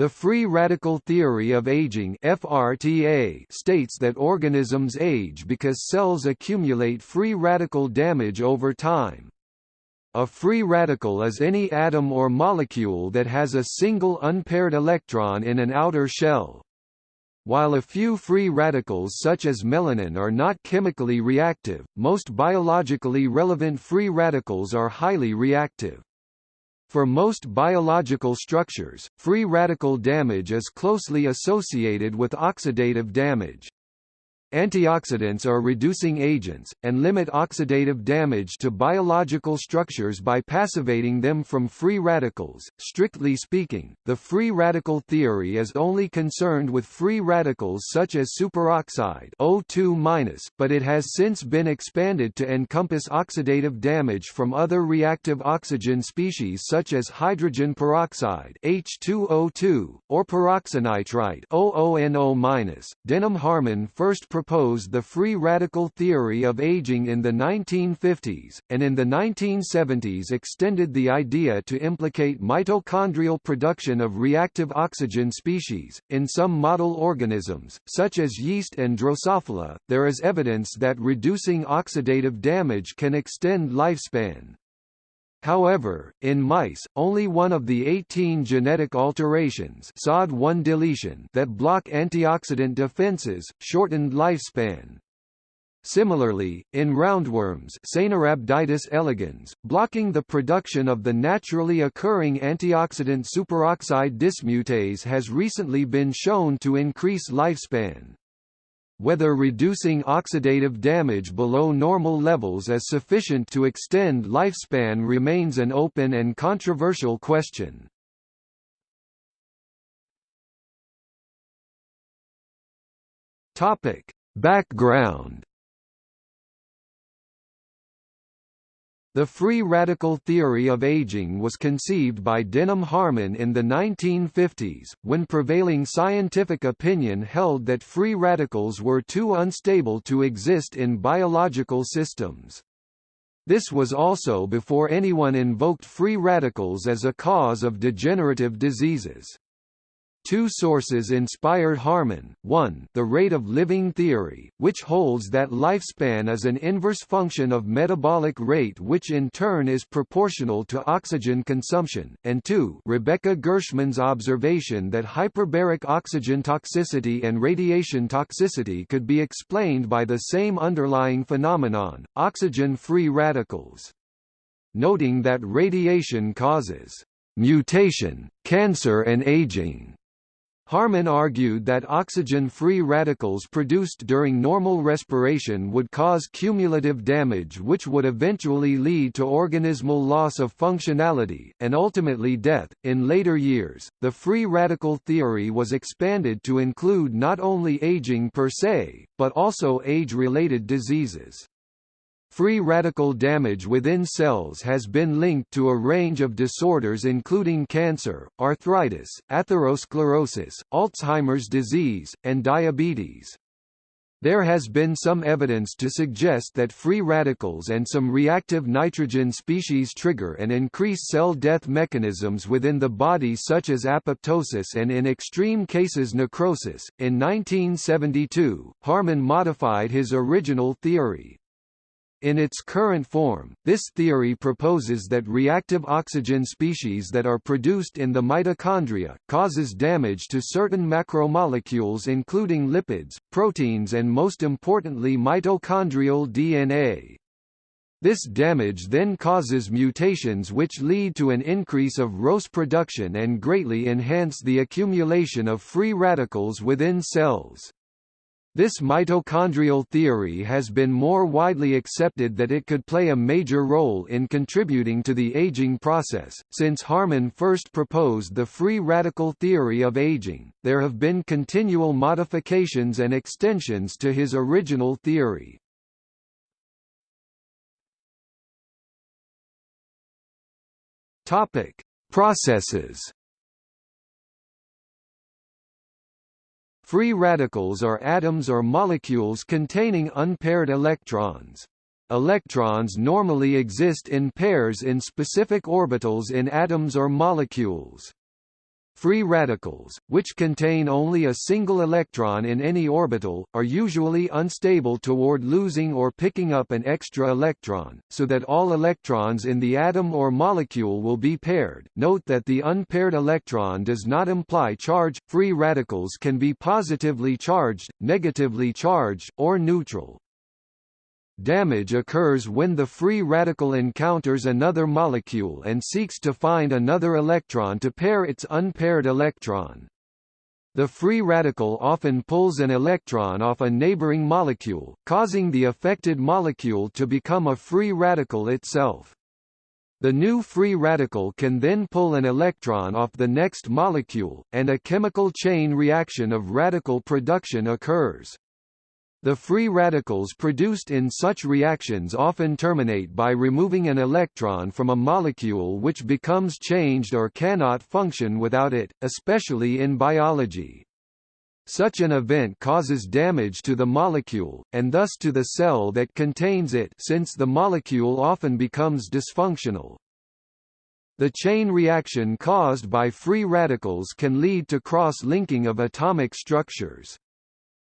The free radical theory of aging FRTA states that organisms age because cells accumulate free radical damage over time. A free radical is any atom or molecule that has a single unpaired electron in an outer shell. While a few free radicals such as melanin are not chemically reactive, most biologically relevant free radicals are highly reactive. For most biological structures, free radical damage is closely associated with oxidative damage. Antioxidants are reducing agents, and limit oxidative damage to biological structures by passivating them from free radicals. Strictly speaking, the free radical theory is only concerned with free radicals such as superoxide O2-, but it has since been expanded to encompass oxidative damage from other reactive oxygen species such as hydrogen peroxide H2O2, or peroxynitrite OONO-. Denham Harman first proposed the free radical theory of aging in the 1950s, and in the 1970s extended the idea to implicate mitochondrial production of reactive oxygen species. In some model organisms, such as yeast and Drosophila, there is evidence that reducing oxidative damage can extend lifespan. However, in mice, only one of the 18 genetic alterations SOD1 deletion that block antioxidant defenses, shortened lifespan. Similarly, in roundworms Caenorhabditis elegans, blocking the production of the naturally occurring antioxidant superoxide dismutase has recently been shown to increase lifespan. Whether reducing oxidative damage below normal levels is sufficient to extend lifespan remains an open and controversial question. Topic: Background The free radical theory of aging was conceived by Denham Harman in the 1950s, when prevailing scientific opinion held that free radicals were too unstable to exist in biological systems. This was also before anyone invoked free radicals as a cause of degenerative diseases. Two sources inspired Harman, one the rate of living theory, which holds that lifespan is an inverse function of metabolic rate which in turn is proportional to oxygen consumption, and two Rebeca Gerschman's observation that hyperbaric oxygen toxicity and radiation toxicity could be explained by the same underlying phenomenon, oxygen-free radicals. Noting that radiation causes mutation, cancer and aging Harman argued that oxygen-free radicals produced during normal respiration would cause cumulative damage which would eventually lead to organismal loss of functionality, and ultimately death. In later years, the free radical theory was expanded to include not only aging per se, but also age-related diseases. Free radical damage within cells has been linked to a range of disorders including cancer, arthritis, atherosclerosis, Alzheimer's disease, and diabetes. There has been some evidence to suggest that free radicals and some reactive nitrogen species trigger and increase cell death mechanisms within the body such as apoptosis and in extreme cases necrosis. In 1972, Harman modified his original theory, in its current form, this theory proposes that reactive oxygen species that are produced in the mitochondria, causes damage to certain macromolecules including lipids, proteins and most importantly mitochondrial DNA. This damage then causes mutations which lead to an increase of ROS production and greatly enhance the accumulation of free radicals within cells. This mitochondrial theory has been more widely accepted that it could play a major role in contributing to the aging process. Since Harman first proposed the free radical theory of aging, there have been continual modifications and extensions to his original theory. Topic: Processes Free radicals are atoms or molecules containing unpaired electrons. Electrons normally exist in pairs in specific orbitals in atoms or molecules. Free radicals, which contain only a single electron in any orbital, are usually unstable toward losing or picking up an extra electron, so that all electrons in the atom or molecule will be paired. Note that the unpaired electron does not imply charge. Free radicals can be positively charged, negatively charged, or neutral. Damage occurs when the free radical encounters another molecule and seeks to find another electron to pair its unpaired electron. The free radical often pulls an electron off a neighboring molecule, causing the affected molecule to become a free radical itself. The new free radical can then pull an electron off the next molecule, and a chemical chain reaction of radical production occurs. The free radicals produced in such reactions often terminate by removing an electron from a molecule which becomes changed or cannot function without it, especially in biology. Such an event causes damage to the molecule, and thus to the cell that contains it since the molecule often becomes dysfunctional. The chain reaction caused by free radicals can lead to cross-linking of atomic structures.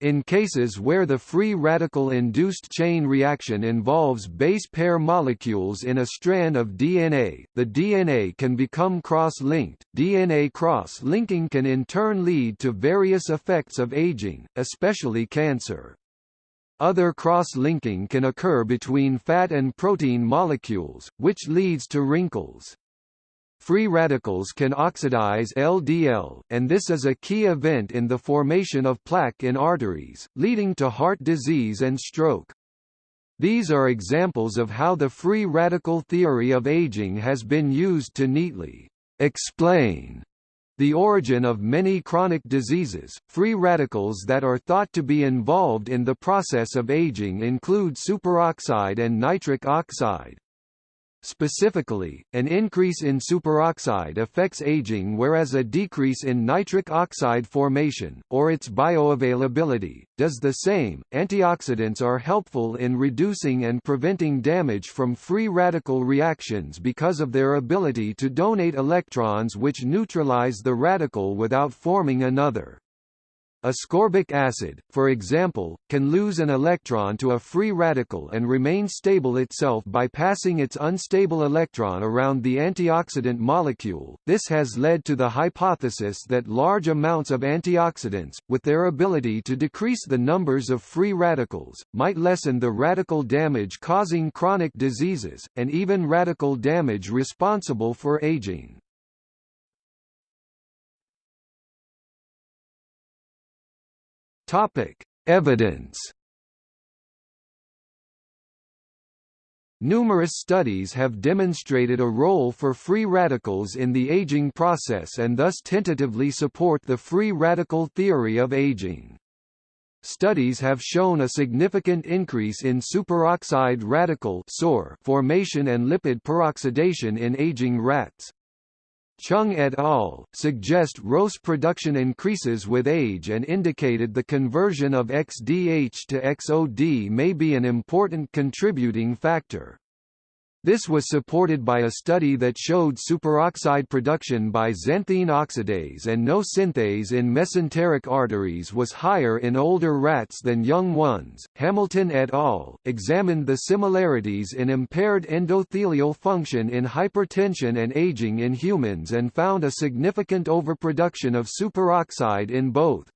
In cases where the free radical-induced chain reaction involves base pair molecules in a strand of DNA, the DNA can become cross-linked. DNA cross-linking can in turn lead to various effects of aging, especially cancer. Other cross-linking can occur between fat and protein molecules, which leads to wrinkles. Free radicals can oxidize LDL, and this is a key event in the formation of plaque in arteries, leading to heart disease and stroke. These are examples of how the free radical theory of aging has been used to neatly explain the origin of many chronic diseases. Free radicals that are thought to be involved in the process of aging include superoxide and nitric oxide. Specifically, an increase in superoxide affects aging whereas a decrease in nitric oxide formation, or its bioavailability, does the same. Antioxidants are helpful in reducing and preventing damage from free radical reactions because of their ability to donate electrons which neutralize the radical without forming another. Ascorbic acid, for example, can lose an electron to a free radical and remain stable itself by passing its unstable electron around the antioxidant molecule. This has led to the hypothesis that large amounts of antioxidants, with their ability to decrease the numbers of free radicals, might lessen the radical damage causing chronic diseases, and even radical damage responsible for aging. Topic: Evidence. Numerous studies have demonstrated a role for free radicals in the aging process and thus tentatively support the free radical theory of aging. Studies have shown a significant increase in superoxide radical formation and lipid peroxidation in aging rats. Chung et al. suggest ROS production increases with age and indicated the conversion of XDH to XOD may be an important contributing factor. This was supported by a study that showed superoxide production by xanthine oxidase and NO synthase in mesenteric arteries was higher in older rats than young ones. Hamilton et al. examined the similarities in impaired endothelial function in hypertension and aging in humans and found a significant overproduction of superoxide in both.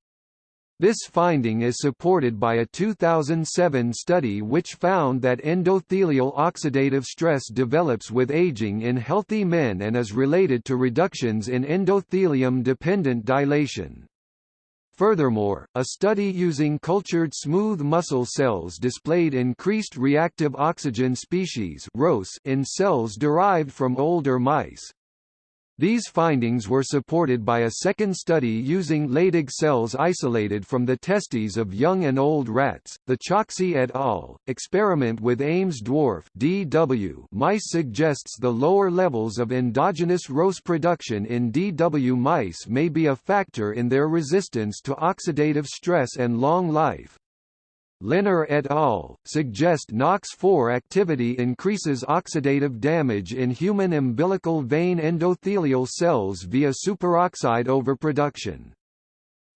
This finding is supported by a 2007 study which found that endothelial oxidative stress develops with aging in healthy men and is related to reductions in endothelium-dependent dilation. Furthermore, a study using cultured smooth muscle cells displayed increased reactive oxygen species in cells derived from older mice. These findings were supported by a second study using Leydig cells isolated from the testes of young and old rats. The Choksi et al. experiment with Ames dwarf DW mice suggests the lower levels of endogenous ROS production in DW mice may be a factor in their resistance to oxidative stress and long life. Lehner et al. suggest NOx4 activity increases oxidative damage in human umbilical vein endothelial cells via superoxide overproduction.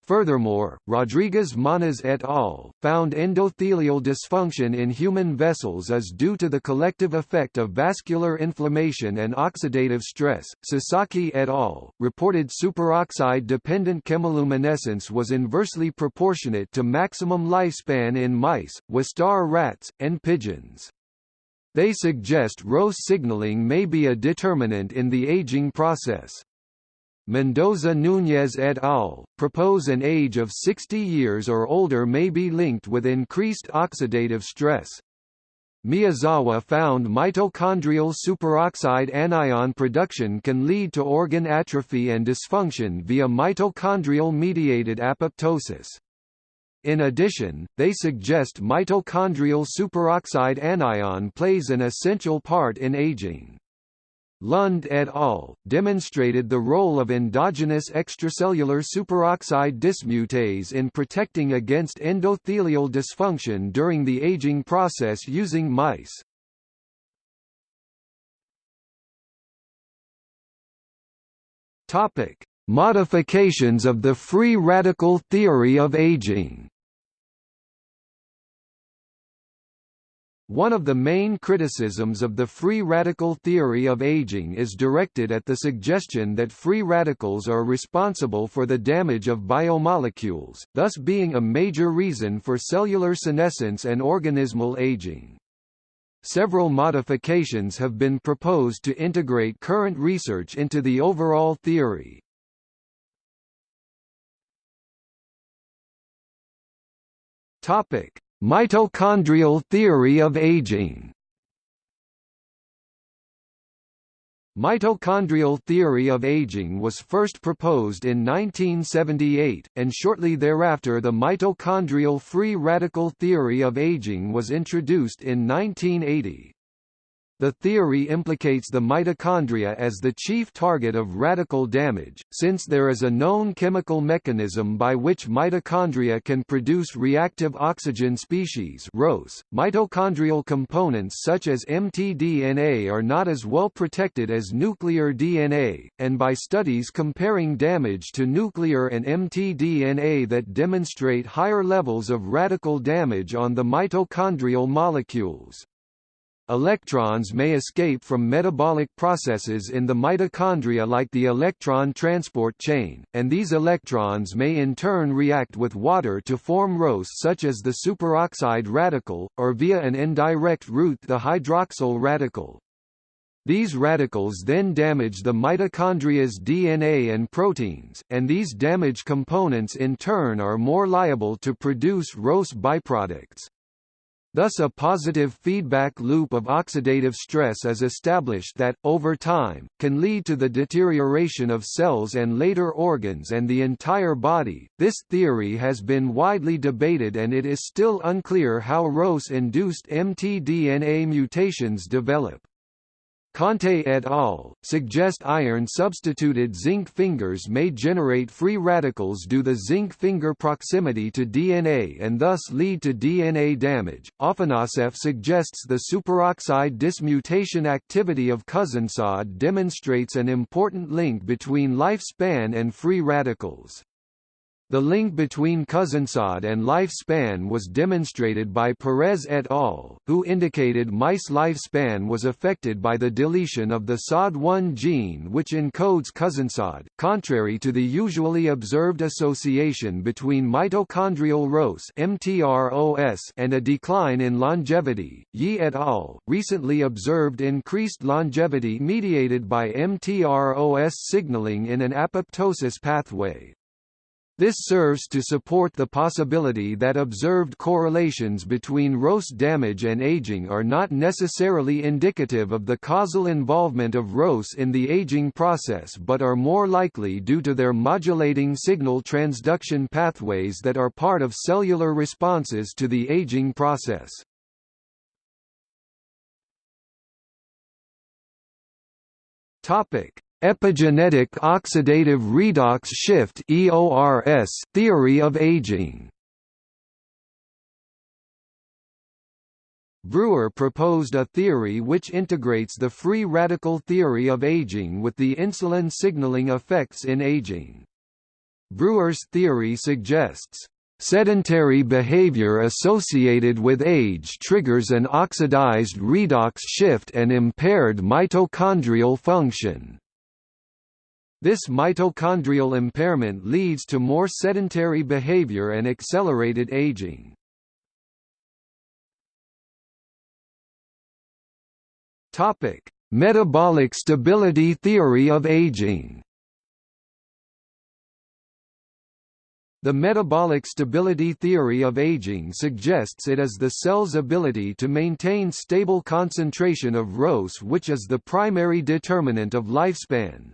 Furthermore, Rodriguez-Mañas et al. found endothelial dysfunction in human vessels is due to the collective effect of vascular inflammation and oxidative stress. Sasaki et al. reported superoxide-dependent chemiluminescence was inversely proportionate to maximum lifespan in mice, Wistar rats, and pigeons. They suggest ROS signaling may be a determinant in the aging process. Mendoza Núñez et al. propose an age of 60 years or older may be linked with increased oxidative stress. Miyazawa found mitochondrial superoxide anion production can lead to organ atrophy and dysfunction via mitochondrial-mediated apoptosis. In addition, they suggest mitochondrial superoxide anion plays an essential part in aging. Lund et al. demonstrated the role of endogenous extracellular superoxide dismutase in protecting against endothelial dysfunction during the aging process using mice. Topic: Modifications of the free radical theory of aging. One of the main criticisms of the free radical theory of aging is directed at the suggestion that free radicals are responsible for the damage of biomolecules, thus being a major reason for cellular senescence and organismal aging. Several modifications have been proposed to integrate current research into the overall theory. Topic: Mitochondrial theory of aging Mitochondrial theory of aging was first proposed in 1978, and shortly thereafter the mitochondrial free radical theory of aging was introduced in 1980. The theory implicates the mitochondria as the chief target of radical damage, since there is a known chemical mechanism by which mitochondria can produce reactive oxygen species ROS. .Mitochondrial components such as mtDNA are not as well protected as nuclear DNA, and by studies comparing damage to nuclear and mtDNA that demonstrate higher levels of radical damage on the mitochondrial molecules. Electrons may escape from metabolic processes in the mitochondria like the electron transport chain, and these electrons may in turn react with water to form ROS such as the superoxide radical, or via an indirect route the hydroxyl radical. These radicals then damage the mitochondria's DNA and proteins, and these damaged components in turn are more liable to produce ROS byproducts. Thus a positive feedback loop of oxidative stress is established that, over time, can lead to the deterioration of cells and later organs and the entire body. This theory has been widely debated and it is still unclear how ROS-induced mtDNA mutations develop. Conte et al. suggest iron-substituted zinc fingers may generate free radicals due to zinc finger proximity to DNA and thus lead to DNA damage. Afanasieff suggests the superoxide dismutation activity of CuZnSOD demonstrates an important link between lifespan and free radicals. The link between CuZnSOD and lifespan was demonstrated by Perez et al., who indicated mice lifespan was affected by the deletion of the SOD1 gene which encodes CuZnSOD, contrary to the usually observed association between mitochondrial ROS and a decline in longevity. Yee et al. recently observed increased longevity mediated by MTROS signaling in an apoptosis pathway. This serves to support the possibility that observed correlations between ROS damage and aging are not necessarily indicative of the causal involvement of ROS in the aging process but are more likely due to their modulating signal transduction pathways that are part of cellular responses to the aging process. Topic: Epigenetic oxidative redox shift (EORS) theory of aging. Brewer proposed a theory which integrates the free radical theory of aging with the insulin signaling effects in aging. Brewer's theory suggests Sedentary behavior associated with age triggers an oxidized redox shift and impaired mitochondrial function. This mitochondrial impairment leads to more sedentary behavior and accelerated aging. Topic: Metabolic stability theory of aging. The metabolic stability theory of aging suggests it is the cell's ability to maintain stable concentration of ROS which is the primary determinant of lifespan.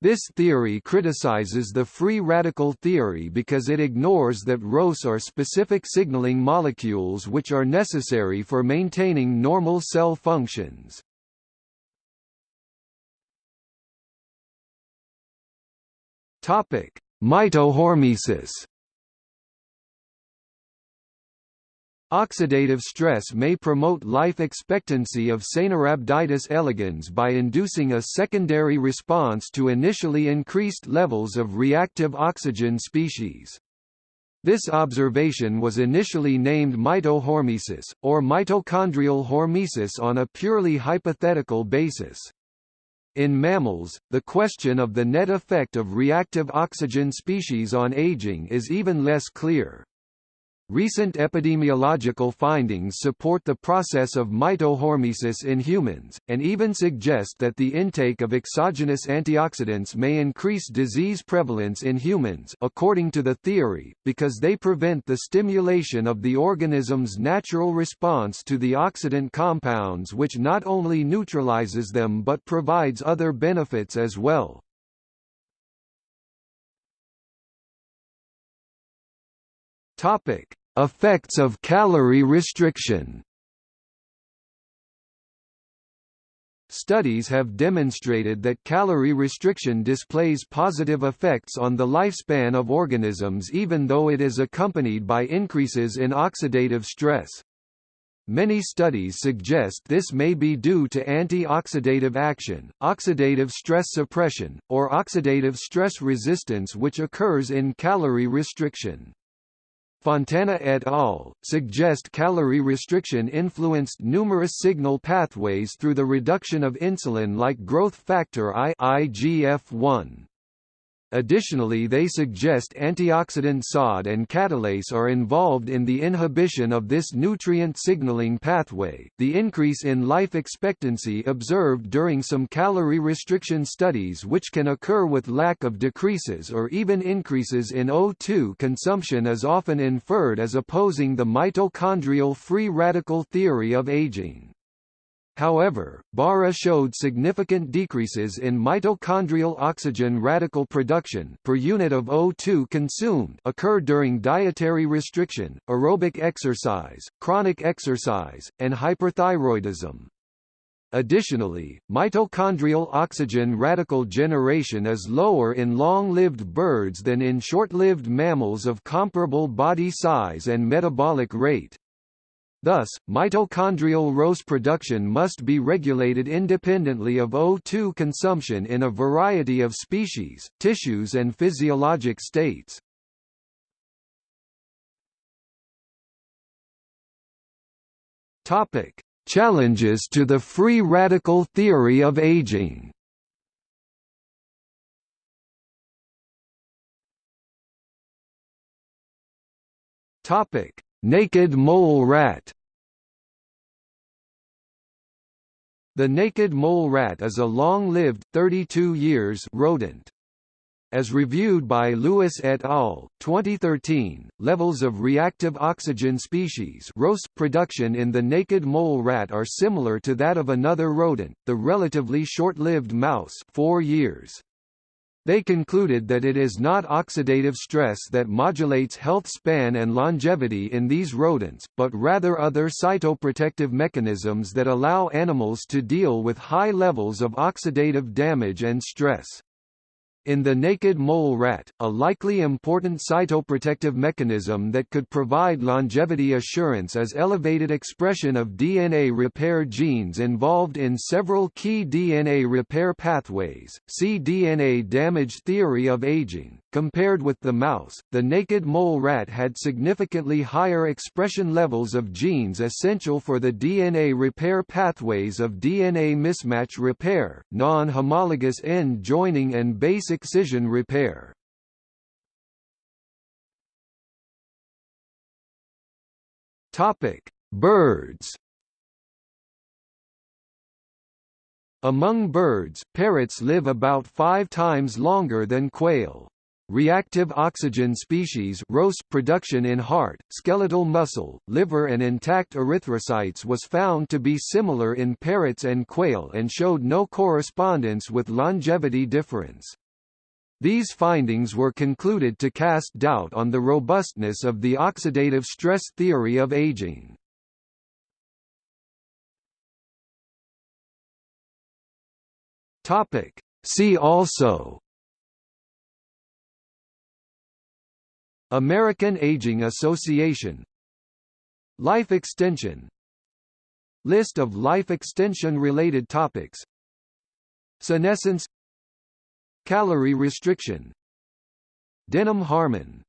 This theory criticizes the free radical theory because it ignores that ROS are specific signaling molecules which are necessary for maintaining normal cell functions. Topic: Mitohormesis Oxidative stress may promote life expectancy of Caenorhabditis elegans by inducing a secondary response to initially increased levels of reactive oxygen species. This observation was initially named mitohormesis, or mitochondrial hormesis on a purely hypothetical basis. In mammals, the question of the net effect of reactive oxygen species on aging is even less clear. Recent epidemiological findings support the process of mitohormesis in humans, and even suggest that the intake of exogenous antioxidants may increase disease prevalence in humans according to the theory, because they prevent the stimulation of the organism's natural response to the oxidant compounds which not only neutralizes them but provides other benefits as well. Topic: Effects of calorie restriction. Studies have demonstrated that calorie restriction displays positive effects on the lifespan of organisms even though it is accompanied by increases in oxidative stress. Many studies suggest this may be due to antioxidative action, oxidative stress suppression, or oxidative stress resistance which occurs in calorie restriction. Fontana et al. suggest calorie restriction influenced numerous signal pathways through the reduction of insulin like growth factor I IGF-1. Additionally they suggest antioxidant SOD and catalase are involved in the inhibition of this nutrient signaling pathway. The increase in life expectancy observed during some calorie restriction studies which can occur with lack of decreases or even increases in O2 consumption is often inferred as opposing the mitochondrial free radical theory of aging. However, Barja showed significant decreases in mitochondrial oxygen radical production per unit of O2 consumed occur during dietary restriction, aerobic exercise, chronic exercise, and hyperthyroidism. Additionally, mitochondrial oxygen radical generation is lower in long-lived birds than in short-lived mammals of comparable body size and metabolic rate. Thus, mitochondrial ROS production must be regulated independently of O2 consumption in a variety of species, tissues and physiologic states. Topic: Challenges to the free radical theory of aging. Topic: Naked mole rat The naked mole rat is a long-lived 32 years rodent. As reviewed by Lewis et al. 2013, levels of reactive oxygen species production in the naked mole rat are similar to that of another rodent, the relatively short-lived mouse 4 years. They concluded that it is not oxidative stress that modulates health span and longevity in these rodents, but rather other cytoprotective mechanisms that allow animals to deal with high levels of oxidative damage and stress. In the naked mole rat, a likely important cytoprotective mechanism that could provide longevity assurance is elevated expression of DNA repair genes involved in several key DNA repair pathways. See DNA damage theory of aging. Compared with the mouse, the naked mole rat had significantly higher expression levels of genes essential for the DNA repair pathways of DNA mismatch repair, non-homologous end joining and base excision repair. Topic: Birds. Among birds, parrots live about five times longer than quail. Reactive oxygen species production in heart, skeletal muscle, liver and intact erythrocytes was found to be similar in parrots and quail and showed no correspondence with longevity difference. These findings were concluded to cast doubt on the robustness of the oxidative stress theory of aging. See also American Aging Association. Life extension. List of life extension-related topics. Senescence. Calorie restriction. Denham-Harman